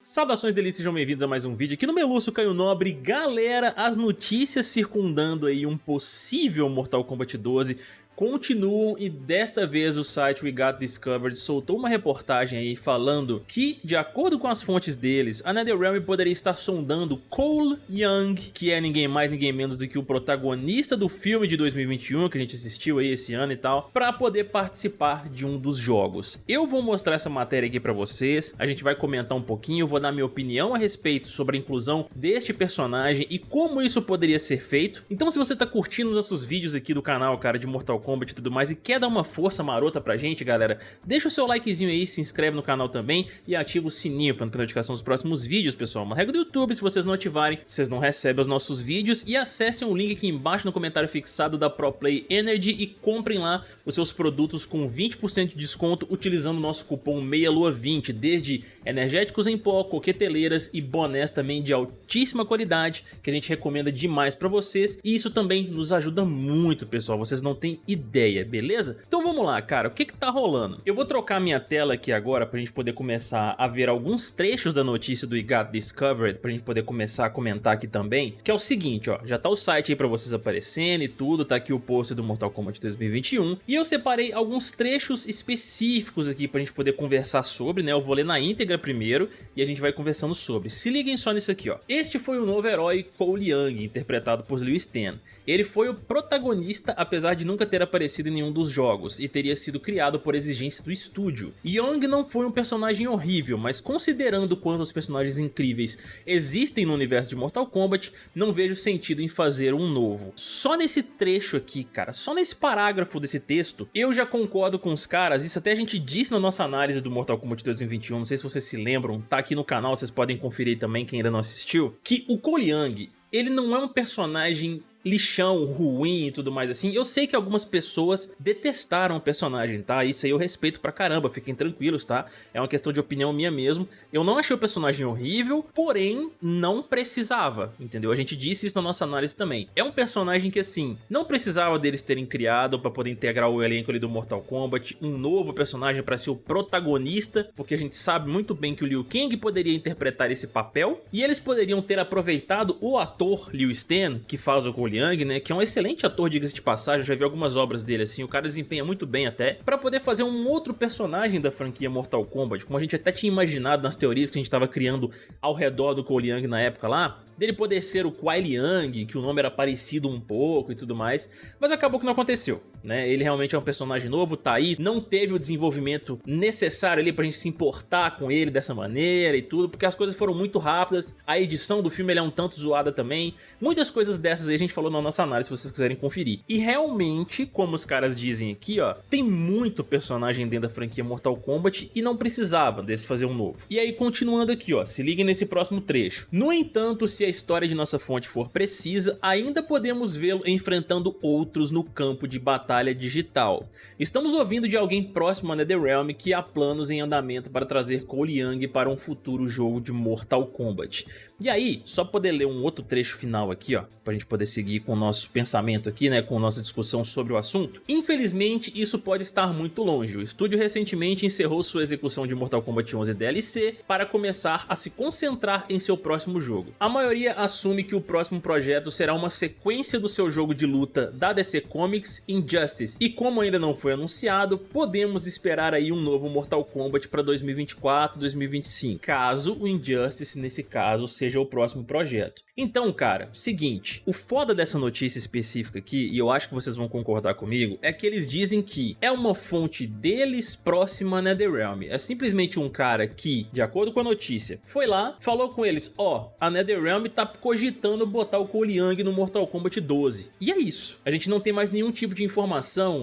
Saudações delícias, sejam bem-vindos a mais um vídeo aqui no Meluço Caio Nobre. Galera, as notícias circundando aí um possível Mortal Kombat 12 continuam e desta vez o site We Got Discovered soltou uma reportagem aí falando que, de acordo com as fontes deles, a NetherRealm poderia estar sondando Cole Young, que é ninguém mais ninguém menos do que o protagonista do filme de 2021 que a gente assistiu aí esse ano e tal, para poder participar de um dos jogos. Eu vou mostrar essa matéria aqui para vocês, a gente vai comentar um pouquinho, vou dar minha opinião a respeito sobre a inclusão deste personagem e como isso poderia ser feito. Então se você tá curtindo os nossos vídeos aqui do canal, cara, de Mortal Kombat, Kombat e tudo mais. E quer dar uma força marota pra gente, galera, deixa o seu likezinho aí, se inscreve no canal também e ativa o sininho para não perder notificação dos próximos vídeos, pessoal. Uma regra do YouTube, se vocês não ativarem, vocês não recebem os nossos vídeos. E acessem o link aqui embaixo no comentário fixado da ProPlay Energy e comprem lá os seus produtos com 20% de desconto utilizando o nosso cupom MEIALUA20, desde energéticos em pó, coqueteleiras e bonés também de altíssima qualidade, que a gente recomenda demais pra vocês. E isso também nos ajuda muito, pessoal, vocês não têm ideia beleza? Então vamos lá, cara, o que que tá rolando? Eu vou trocar minha tela aqui agora pra gente poder começar a ver alguns trechos da notícia do Got Discovered, pra gente poder começar a comentar aqui também, que é o seguinte, ó, já tá o site aí pra vocês aparecendo e tudo, tá aqui o post do Mortal Kombat 2021, e eu separei alguns trechos específicos aqui pra gente poder conversar sobre, né, eu vou ler na íntegra primeiro, e a gente vai conversando sobre. Se liguem só nisso aqui, ó. Este foi o novo herói Cole Young, interpretado por Liu Stan. Ele foi o protagonista, apesar de nunca ter aparecido em nenhum dos jogos, e teria sido criado por exigência do estúdio. Young não foi um personagem horrível, mas considerando quantos personagens incríveis existem no universo de Mortal Kombat, não vejo sentido em fazer um novo. Só nesse trecho aqui, cara, só nesse parágrafo desse texto, eu já concordo com os caras, isso até a gente disse na nossa análise do Mortal Kombat 2021, não sei se vocês se lembram, tá aqui no canal, vocês podem conferir também quem ainda não assistiu, que o Cole Young, ele não é um personagem lixão, ruim e tudo mais assim. Eu sei que algumas pessoas detestaram o personagem, tá? Isso aí eu respeito pra caramba, fiquem tranquilos, tá? É uma questão de opinião minha mesmo. Eu não achei o personagem horrível, porém não precisava, entendeu? A gente disse isso na nossa análise também. É um personagem que assim, não precisava deles terem criado pra poder integrar o elenco ali do Mortal Kombat, um novo personagem pra ser o protagonista, porque a gente sabe muito bem que o Liu Kang poderia interpretar esse papel, e eles poderiam ter aproveitado o ator Liu Stan, que faz o Cole Young, né, que é um excelente ator, diga-se de passagem, já vi algumas obras dele assim, o cara desempenha muito bem até, pra poder fazer um outro personagem da franquia Mortal Kombat, como a gente até tinha imaginado nas teorias que a gente tava criando ao redor do Cole Young na época lá, dele poder ser o Kuai Liang, que o nome era parecido um pouco e tudo mais, mas acabou que não aconteceu, né, ele realmente é um personagem novo, tá aí, não teve o desenvolvimento necessário ali pra gente se importar com ele dessa maneira e tudo, porque as coisas foram muito rápidas, a edição do filme é um tanto zoada também, muitas coisas dessas aí a gente falou na nossa análise, se vocês quiserem conferir. E realmente, como os caras dizem aqui, ó, tem muito personagem dentro da franquia Mortal Kombat e não precisava deles fazer um novo. E aí, continuando aqui, ó, se liguem nesse próximo trecho. No entanto, se a história de nossa fonte for precisa, ainda podemos vê-lo enfrentando outros no campo de batalha digital. Estamos ouvindo de alguém próximo a NetherRealm que há planos em andamento para trazer Cole Young para um futuro jogo de Mortal Kombat. E aí, só poder ler um outro trecho final aqui, ó, pra gente poder seguir com o nosso pensamento aqui, né, com nossa discussão sobre o assunto. Infelizmente, isso pode estar muito longe. O estúdio recentemente encerrou sua execução de Mortal Kombat 11 DLC para começar a se concentrar em seu próximo jogo. A maioria assume que o próximo projeto será uma sequência do seu jogo de luta da DC Comics Injustice, e como ainda não foi anunciado, podemos esperar aí um novo Mortal Kombat para 2024, 2025, caso o Injustice nesse caso seja o próximo projeto. Então, cara, seguinte, o foda dessa notícia específica aqui, e eu acho que vocês vão concordar comigo, é que eles dizem que é uma fonte deles próxima a NetherRealm. É simplesmente um cara que, de acordo com a notícia, foi lá, falou com eles, ó, oh, a NetherRealm tá cogitando botar o Cole Young no Mortal Kombat 12. E é isso. A gente não tem mais nenhum tipo de informação,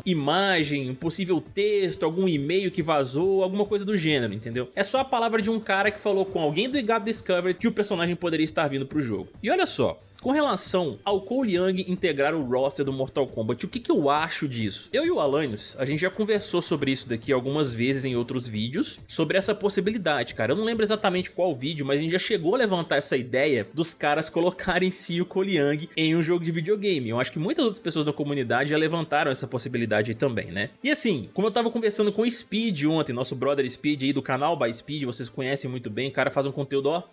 imagem, possível texto, algum e-mail que vazou, alguma coisa do gênero, entendeu? É só a palavra de um cara que falou com alguém do God Discovered que o personagem poderia estar vindo pro jogo. E olha só, Com relação ao Cole Young integrar o roster do Mortal Kombat, o que, que eu acho disso? Eu e o Alanios, a gente já conversou sobre isso daqui algumas vezes em outros vídeos, sobre essa possibilidade, cara. Eu não lembro exatamente qual vídeo, mas a gente já chegou a levantar essa ideia dos caras colocarem si o Cole Young em um jogo de videogame. Eu acho que muitas outras pessoas da comunidade já levantaram essa possibilidade também, né? E assim, como eu tava conversando com o Speed ontem, nosso brother Speed aí do canal By Speed, vocês conhecem muito bem, o cara faz um conteúdo, ó,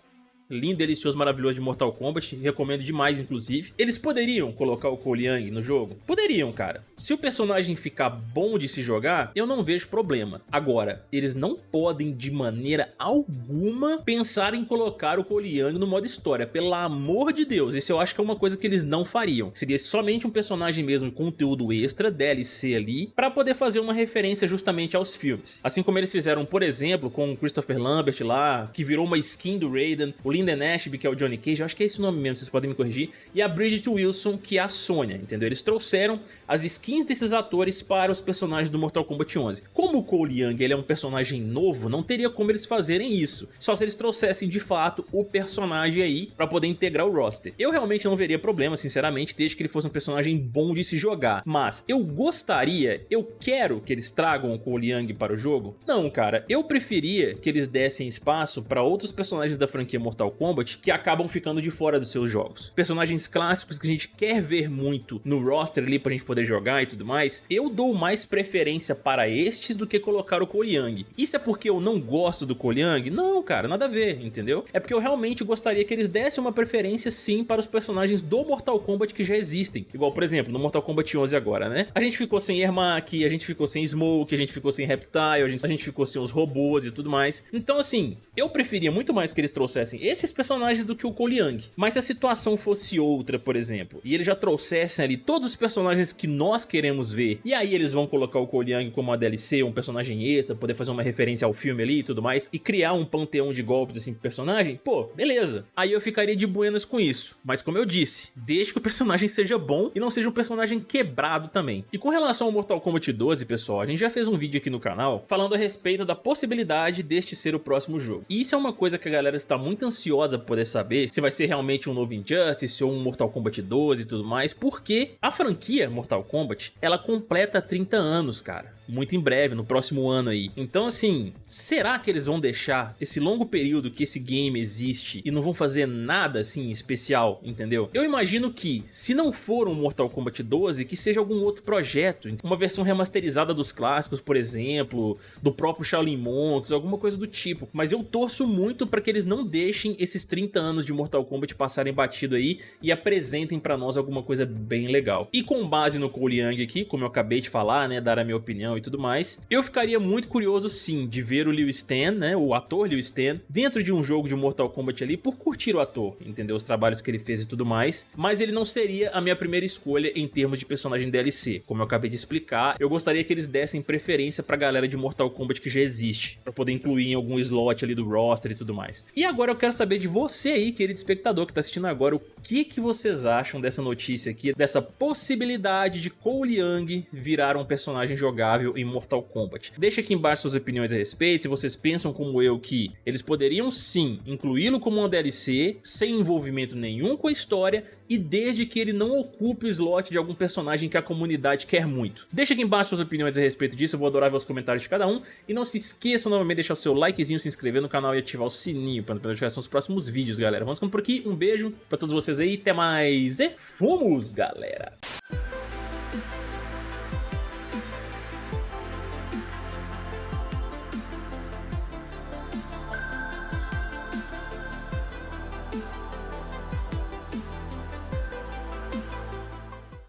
lindo, delicioso, maravilhoso de Mortal Kombat, recomendo demais inclusive. Eles poderiam colocar o Cole Young no jogo? Poderiam, cara. Se o personagem ficar bom de se jogar, eu não vejo problema. Agora, eles não podem de maneira alguma pensar em colocar o Cole Young no modo história, pelo amor de Deus, isso eu acho que é uma coisa que eles não fariam. Seria somente um personagem mesmo, conteúdo extra, DLC ali, pra poder fazer uma referência justamente aos filmes. Assim como eles fizeram, por exemplo, com o Christopher Lambert lá, que virou uma skin do Raiden, o Lyndon Ashby, que é o Johnny Cage, eu acho que é esse nome mesmo, vocês podem me corrigir, e a Bridget Wilson, que é a Sonya, entendeu? Eles trouxeram as skins desses atores para os personagens do Mortal Kombat 11. Como o Cole Young ele é um personagem novo, não teria como eles fazerem isso, só se eles trouxessem de fato o personagem aí para poder integrar o roster. Eu realmente não veria problema, sinceramente, desde que ele fosse um personagem bom de se jogar, mas eu gostaria, eu quero que eles tragam o Cole Young para o jogo? Não, cara, eu preferia que eles dessem espaço para outros personagens da franquia Mortal Mortal Kombat que acabam ficando de fora dos seus jogos. Personagens clássicos que a gente quer ver muito no roster ali pra gente poder jogar e tudo mais, eu dou mais preferência para estes do que colocar o Young. Isso é porque eu não gosto do Young? Não, cara, nada a ver, entendeu? É porque eu realmente gostaria que eles dessem uma preferência sim para os personagens do Mortal Kombat que já existem. Igual, por exemplo, no Mortal Kombat 11 agora, né? A gente ficou sem Ermac, a gente ficou sem Smoke, a gente ficou sem Reptile, a gente, a gente ficou sem os robôs e tudo mais. Então, assim, eu preferia muito mais que eles trouxessem esses personagens do que o Cole. Mas se a situação fosse outra, por exemplo, e eles já trouxessem ali todos os personagens que nós queremos ver, e aí eles vão colocar o Cole como uma DLC, um personagem extra, poder fazer uma referência ao filme ali e tudo mais, e criar um panteão de golpes assim pro personagem, pô, beleza. Aí eu ficaria de buenas com isso. Mas como eu disse, deixe que o personagem seja bom e não seja um personagem quebrado também. E com relação ao Mortal Kombat 12, pessoal, a gente já fez um vídeo aqui no canal falando a respeito da possibilidade deste ser o próximo jogo. E isso é uma coisa que a galera está muito ansiosa ansiosa por poder saber se vai ser realmente um novo Injustice ou um Mortal Kombat 12 e tudo mais, porque a franquia Mortal Kombat, ela completa 30 anos, cara muito em breve, no próximo ano aí. Então assim, será que eles vão deixar esse longo período que esse game existe e não vão fazer nada assim especial, entendeu? Eu imagino que, se não for um Mortal Kombat 12, que seja algum outro projeto, uma versão remasterizada dos clássicos, por exemplo, do próprio Shaolin Monks, alguma coisa do tipo. Mas eu torço muito para que eles não deixem esses 30 anos de Mortal Kombat passarem batido aí e apresentem para nós alguma coisa bem legal. E com base no Cole Young aqui, como eu acabei de falar, né, dar a minha opinião e tudo mais. Eu ficaria muito curioso sim de ver o Liu Stan, né, o ator Liu Stan, dentro de um jogo de Mortal Kombat ali por curtir o ator, entendeu? Os trabalhos que ele fez e tudo mais, mas ele não seria a minha primeira escolha em termos de personagem DLC. Como eu acabei de explicar, eu gostaria que eles dessem preferência pra galera de Mortal Kombat que já existe, pra poder incluir em algum slot ali do roster e tudo mais. E agora eu quero saber de você aí, querido espectador que tá assistindo agora, o que que vocês acham dessa notícia aqui, dessa possibilidade de Cole Young virar um personagem jogável em Mortal Kombat. Deixa aqui embaixo suas opiniões a respeito, se vocês pensam como eu que eles poderiam sim incluí-lo como uma DLC, sem envolvimento nenhum com a história e desde que ele não ocupe o slot de algum personagem que a comunidade quer muito. Deixa aqui embaixo suas opiniões a respeito disso, eu vou adorar ver os comentários de cada um e não se esqueçam novamente de deixar o seu likezinho, se inscrever no canal e ativar o sininho para não perder notificação dos próximos vídeos, galera. Vamos ficando por aqui, um beijo pra todos vocês notícias aí, até mais e fomos, galera!